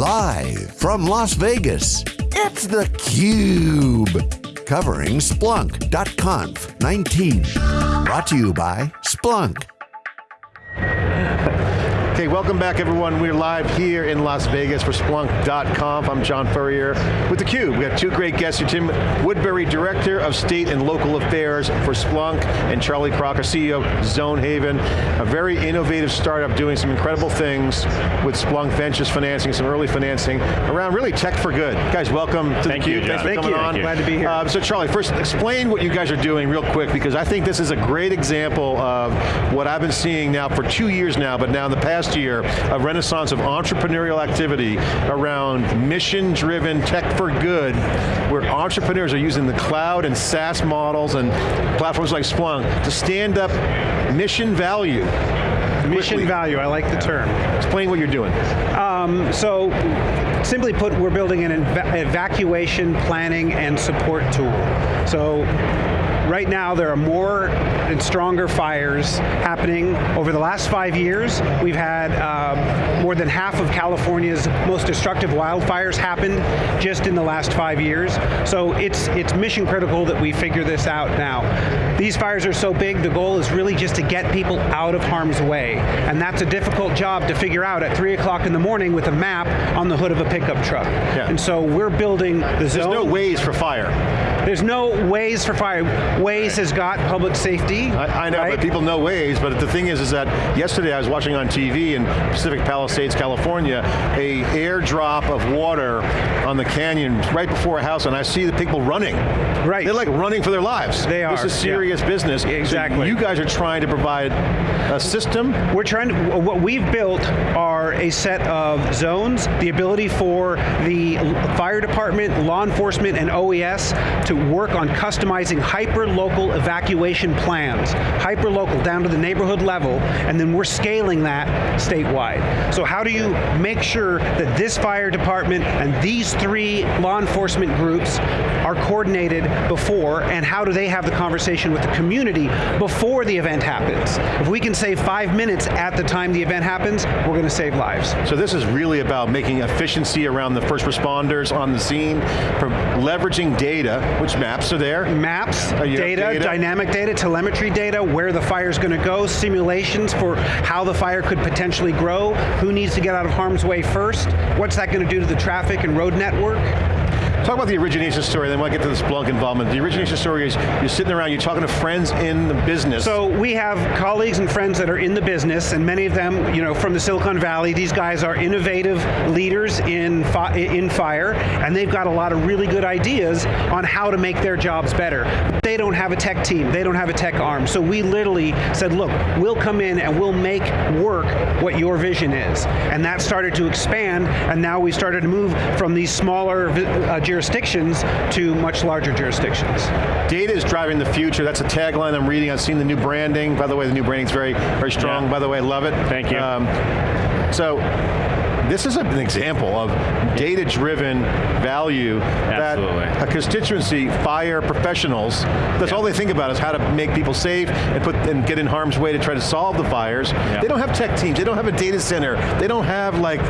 Live from Las Vegas, it's theCUBE. Covering Splunk.conf 19. Brought to you by Splunk. Okay, welcome back everyone. We're live here in Las Vegas for Splunk.conf. I'm John Furrier with theCUBE. We have two great guests here. Tim Woodbury, Director of State and Local Affairs for Splunk, and Charlie Crocker, CEO of Zonehaven, a very innovative startup doing some incredible things with Splunk Ventures financing, some early financing around really tech for good. Guys, welcome to Thank theCUBE. you, Thanks for Thank coming you. on. Glad to be here. Uh, so Charlie, first explain what you guys are doing real quick because I think this is a great example of what I've been seeing now for two years now, but now in the past year, a renaissance of entrepreneurial activity around mission-driven tech for good, where entrepreneurs are using the cloud and SaaS models and platforms like Splunk to stand up mission value. Mission value, I like the term. Explain what you're doing. Um, so, simply put, we're building an eva evacuation planning and support tool. So, right now there are more and stronger fires happening. Over the last five years, we've had um, more than half of California's most destructive wildfires happened just in the last five years. So it's, it's mission critical that we figure this out now. These fires are so big, the goal is really just to get people out of harm's way. And that's a difficult job to figure out at three o'clock in the morning with a map on the hood of a pickup truck. Yeah. And so we're building the There's zone. no Waze for fire. There's no Waze for fire. Waze has got public safety. I, I know, right? but people know Waze, but the thing is, is that yesterday I was watching on TV in Pacific Palisades, California, a airdrop of water on the canyon right before a house, and I see the people running. Right. They're like running for their lives. They are, This is yeah. serious business. So Exactly. you guys are trying to provide a system We're trying to, what we've built are a set of zones, the ability for the fire department, law enforcement, and OES to work on customizing hyper-local evacuation plans. Hyper-local, down to the neighborhood level, and then we're scaling that statewide. So how do you make sure that this fire department and these three law enforcement groups are coordinated before, and how do they have the conversation with the community before the event happens? If we can save five minutes at the time the event happens, we're going to save lives. So this is really about making efficiency around the first responders on the scene, leveraging data, which maps are there. Maps, data, data? dynamic data, telemetry data, where the fire's going to go, simulations for how the fire could potentially grow, who needs to get out of harm's way first, what's that going to do to the traffic and road network? Talk about the origination story, then we'll get to the Splunk involvement. The origination story is you're sitting around, you're talking to friends in the business. So we have colleagues and friends that are in the business, and many of them, you know, from the Silicon Valley. These guys are innovative leaders in fi in fire, and they've got a lot of really good ideas on how to make their jobs better. They don't have a tech team. They don't have a tech arm. So we literally said, look, we'll come in and we'll make work what your vision is, and that started to expand. And now we started to move from these smaller uh, to much larger jurisdictions. Data is driving the future. That's a tagline I'm reading. I've seen the new branding. By the way, the new branding's very, very strong. Yeah. By the way, I love it. Thank you. Um, so, this is an example of data-driven value Absolutely. that a constituency, fire professionals, that's Yeah. all they think about is how to make people safe and put and get in harm's way to try to solve the fires. They don't have tech teams, they don't have a data center, they don't have like,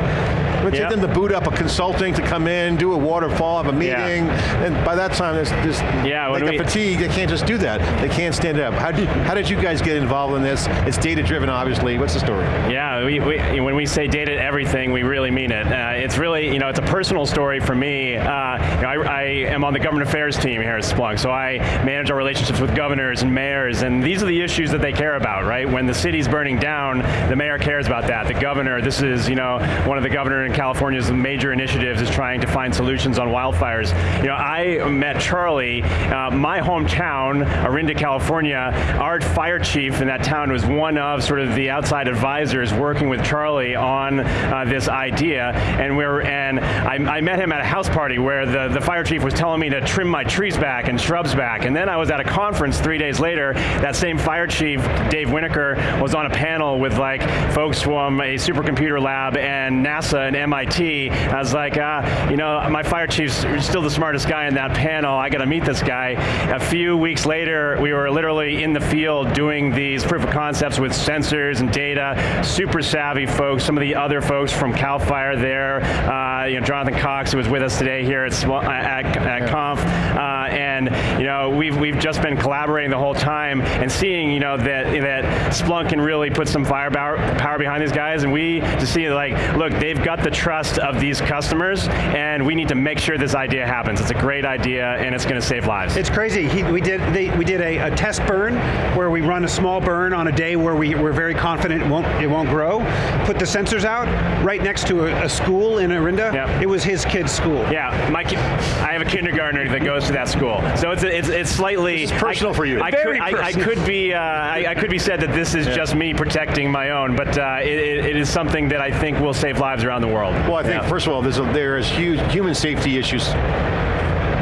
it would take them to boot up a consulting to come in, do a waterfall, have a Yeah. meeting, and by that time, there's just Yeah, like a we- fatigue, they can't just do that. They can't stand it up. How did, how did you guys get involved in this? It's data driven, obviously. What's the story? Yeah, we, we, when we say data everything, we really mean it. Uh, it's really, you know, it's a personal story for me. Uh, you know, I, I am on the government affairs team here at Splunk, so I manage our relationships with governors and mayors, and these are the issues that they care about, right? When the city's burning down, the mayor cares about that. The governor, this is, you know, one of the governor in California's major initiatives is trying to find solutions on wildfires. You know, I met Charlie, uh, my hometown, Orinda, California, our fire chief in that town was one of sort of the outside advisors working with Charlie on uh, this idea, and we're and I, I met him at a house party where the, the fire chief was telling me to trim my trees back and shrubs back, and then I was at a conference three days later, that same fire chief, Dave Winnacker, was on a panel with like folks from a supercomputer lab and NASA and MIT. I was like, uh, you know, my fire chief's still the smartest guy in that panel. I got to meet this guy. A few weeks later, we were literally in the field doing these proof of concepts with sensors and data. Super savvy folks. Some of the other folks from Cal Fire there. Uh, you know, Jonathan Cox, who was with us today here at, at, at Conf. Uh, and know, we've we've just been collaborating the whole time and seeing you know that that Splunk can really put some firepower power behind these guys, and we to see like, look, they've got the trust of these customers, and we need to make sure this idea happens. It's a great idea, and it's going to save lives. It's crazy. He, we did they, we did a, a, test burn where we run a small burn on a day where we, we're very confident it won't it won't grow. Put the sensors out right next to a, a school in Orinda. Yep. It was his kid's school. Yeah, my kid, I have a kindergartner that goes to that school, so it's it's, it's slightly it's personal I, for you. I could, I, I could be uh, I, I, could be said that this is yeah. just me protecting my own, but uh, it, it is something that I think will save lives around the world. Well, I think yeah. first of all, there's a, there is huge human safety issues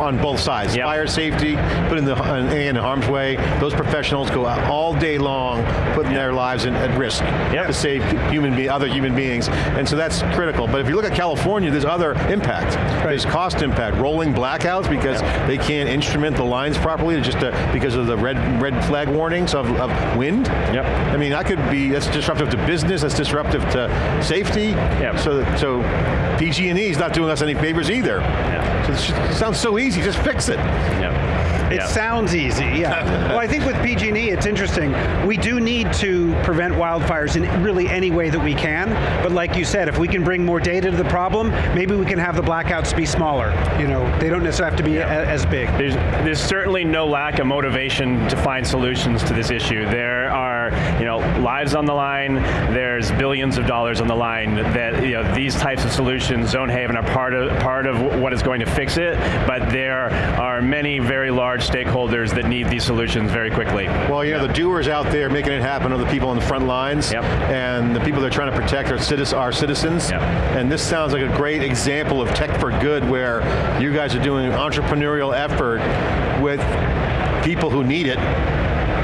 on both sides. Yep. Fire safety, putting the in harm's way. Those professionals go out all day long, putting yep. their lives in, at risk yep. to save human be other human beings, and so that's critical. But if you look at California, there's other impact. Right. There's cost impact, rolling blackouts because they can't instrument the lines properly, just to, because of the red red flag warnings of, of wind. Yep. I mean, that could be that's disruptive to business. That's disruptive to safety. Yep. So so PG&E is not doing us any favors either. Yep. It sounds so easy, just fix it. Yep. It yeah. sounds easy, yeah. well, I think with PG&E, it's interesting. We do need to prevent wildfires in really any way that we can, but like you said, if we can bring more data to the problem, maybe we can have the blackouts be smaller. You know, they don't necessarily have to be yeah. as big. There's, there's certainly no lack of motivation to find solutions to this issue. There are, you know, lives on the line, there's billions of dollars on the line that, you know, these types of solutions, Zonehaven are part of, part of what is going to fix it, but there are many very large stakeholders that need these solutions very quickly. Well, you know, the doers out there making it happen are the people on the front lines, yep. and the people that are trying to protect our, citizens. Our citizens. Yep. And this sounds like a great example of tech for good, where you guys are doing an entrepreneurial effort with people who need it,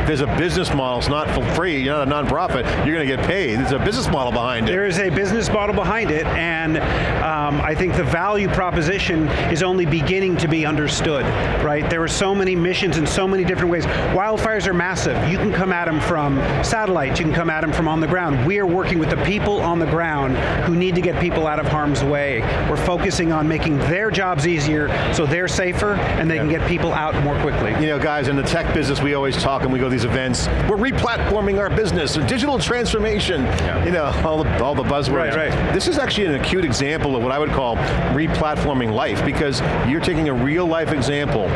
there's a business model, it's not for free, you're not a nonprofit, you're going to get paid. There's a business model behind it. There is a business model behind it, and um, I think the value proposition is only beginning to be understood, right? There are so many missions in so many different ways. Wildfires are massive. You can come at them from satellites, you can come at them from on the ground. We are working with the people on the ground who need to get people out of harm's way. We're focusing on making their jobs easier so they're safer and they yeah. can get people out more quickly. You know, guys, in the tech business, we always talk and we go these events. We're replatforming our business, digital transformation, yeah. you know, all the, all the buzzwords. Right, right. This is actually an acute example of what I would call replatforming life because you're taking a real life example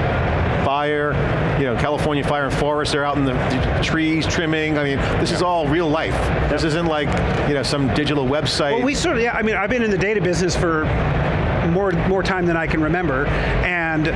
fire, you know, California Fire and Forest, they're out in the trees trimming. I mean, this yeah. is all real life. This isn't like, you know, some digital website. Well, we sort of, yeah, I mean, I've been in the data business for more, more time than I can remember, and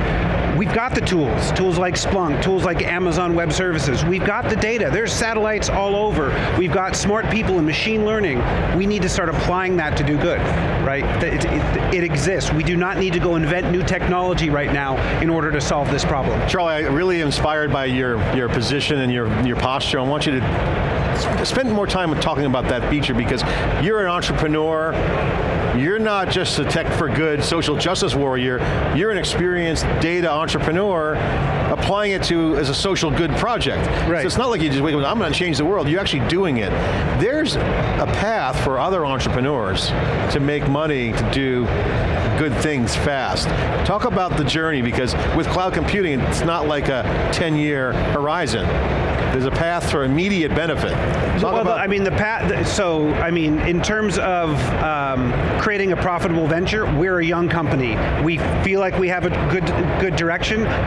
we've got the tools, tools like Splunk, tools like Amazon Web Services. We've got the data. There's satellites all over. We've got smart people and machine learning. We need to start applying that to do good, right? It, it, it exists. We do not need to go invent new technology right now in order to solve this problem. Charlie, I'm really inspired by your, your position and your, your posture. I want you to spend more time talking about that feature because you're an entrepreneur, you're not just a tech for good social justice warrior, you're an experienced data entrepreneur applying it to as a social good project. Right. So it's not like you just wake up, I'm going to change the world, you're actually doing it. There's a path for other entrepreneurs to make money, to do good things fast. Talk about the journey because with cloud computing, it's not like a 10 year horizon. There's a path for immediate benefit. Talk well, I mean, the path, so, I mean, in terms of um, creating a profitable venture, we're a young company. We feel like we have a good, good direction.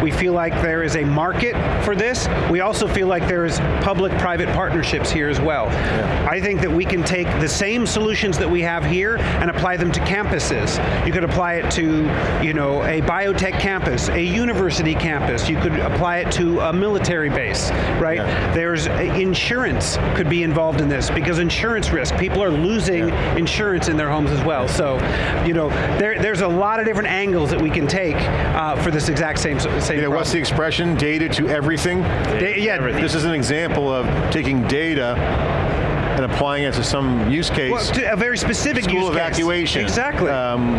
We feel like there is a market for this. We also feel like there is public-private partnerships here as well. Yeah. I think that we can take the same solutions that we have here and apply them to campuses. You could apply it to, you know, a biotech campus, a university campus. You could apply it to a military base, right? Yeah. There's insurance could be involved in this because insurance risk, people are losing yeah. insurance in their homes as well. So, you know, there, there's a lot of different angles that we can take uh, for this exact same same. You know, what's the expression? Data to everything. Da yeah. This is an example of taking data and applying it to some use case. Well, to a very specific School use case. evacuation. Exactly. Um,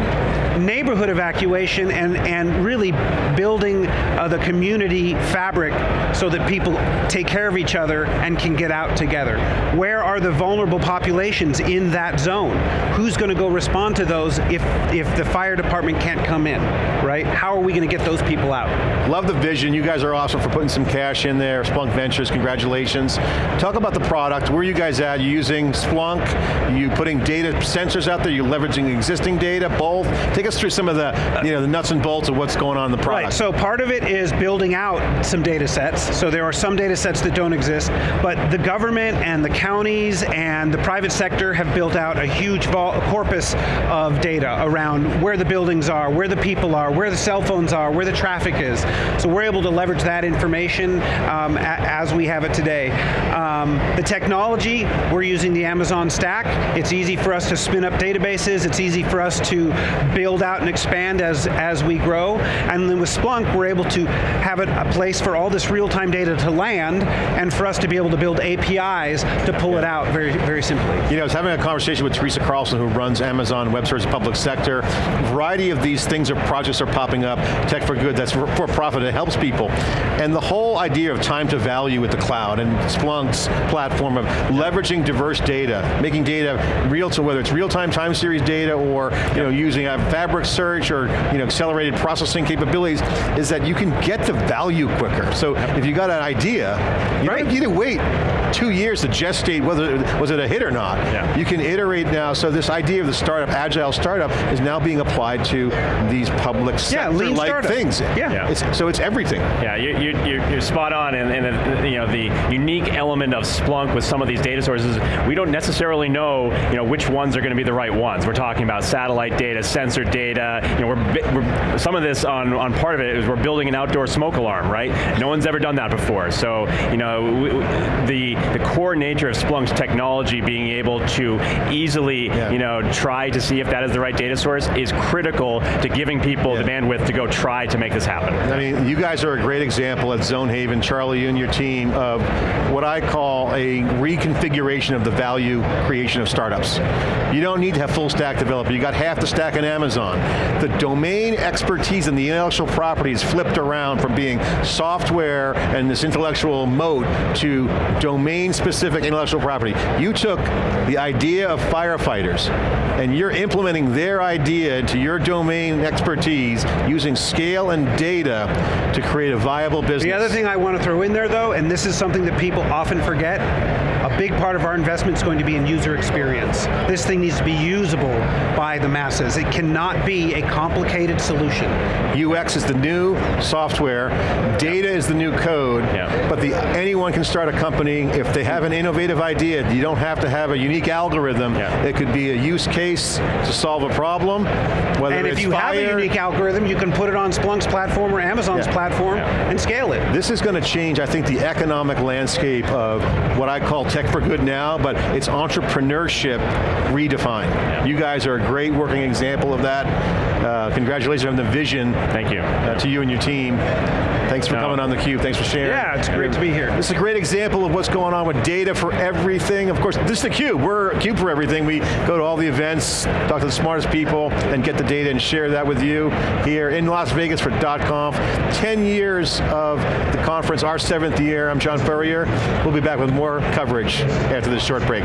neighborhood evacuation and, and really building uh, the community fabric so that people take care of each other and can get out together. Where are the vulnerable populations in that zone? Who's going to go respond to those if, if the fire department can't come in, right? How are we going to get those people out? Love the vision. You guys are awesome for putting some cash in there. Splunk Ventures, congratulations. Talk about the product. Where are you guys at? Using Splunk? You putting data sensors out there? you're leveraging existing data? Both? Take us through some of the, you know, the nuts and bolts of what's going on in the product. Right, so part of it is building out some data sets. So there are some data sets that don't exist, but the government and the counties and the private sector have built out a huge corpus of data around where the buildings are, where the people are, where the cell phones are, where the traffic is. So we're able to leverage that information um, as we have it today. Um, the technology, we're using the Amazon stack. It's easy for us to spin up databases. It's easy for us to build out and expand as, as we grow. And then with Splunk, we're able to have it, a place for all this real-time data to land and for us to be able to build APIs to pull it out very, very simply. You know, I was having a conversation with Teresa Carlson who runs Amazon Web Services Public Sector. A variety of these things or projects are popping up, tech for good, that's for profit, it helps people. And the whole idea of time to value with the cloud and Splunk's platform of leveraging diverse data, making data real to whether it's real-time time series data or you know, using a fabric search or you know, accelerated processing capabilities, is that you can get the value quicker. So if you got an idea, you right. don't need to wait two years to gestate whether it was it a hit or not. Yeah. You can iterate now, so this idea of the startup, agile startup, is now being applied to these public sector-like things. Yeah. yeah. It's, so it's everything. Yeah, you, you, you're spot on, and, and you know, the unique element of Splunk with some of these data sources, we don't necessarily know, you know which ones are going to be the right ones. We're talking about satellite data, sensor data, you know, we're, we're, some of this on, on part of it is we're building an outdoor smoke alarm, right? No one's ever done that before, so you know, we, the, the core nature of Splunk's technology being able to easily yeah. you know, try to see if that is the right data source is critical to giving people yeah. the bandwidth to go try to make this happen. I mean, you guys are a great example at Zonehaven, Charlie, you and your team, of what I call a reconfiguration of the value creation of startups. You don't need to have full stack developer, you got half the stack in Amazon. The domain expertise and the intellectual property is flipped around from being software and this intellectual moat to domain specific intellectual property. You took the idea of firefighters and you're implementing their idea into your domain expertise using scale and data to create a viable business. The other thing I want to throw in there though, and this is something that people often forget, a big part of our investment is going to be in user experience. This thing needs to be usable by the masses. It cannot be a complicated solution. UX is the new software, data is the new code, yeah. but the, anyone can start a company if they have an innovative idea. You don't have to have a unique algorithm. Yeah. It could be a use case to solve a problem, whether And if you fire, have a unique algorithm, you can put it on Splunk's platform or Amazon's yeah. platform and scale it. This is going to change, I think, the economic landscape of what I call tech for good now, but it's entrepreneurship redefined. You guys are a great working example of that. Uh, congratulations on the vision. Thank you. Uh, to you and your team. Thanks for no. coming on theCUBE, thanks for sharing. Yeah, it's great to be here. This is a great example of what's going on with data for everything. Of course, this is theCUBE, we're CUBE for everything. We go to all the events, talk to the smartest people, and get the data and share that with you here in Las Vegas for .conf. 10 years of the conference, our seventh year. I'm John Furrier. We'll be back with more coverage after this short break.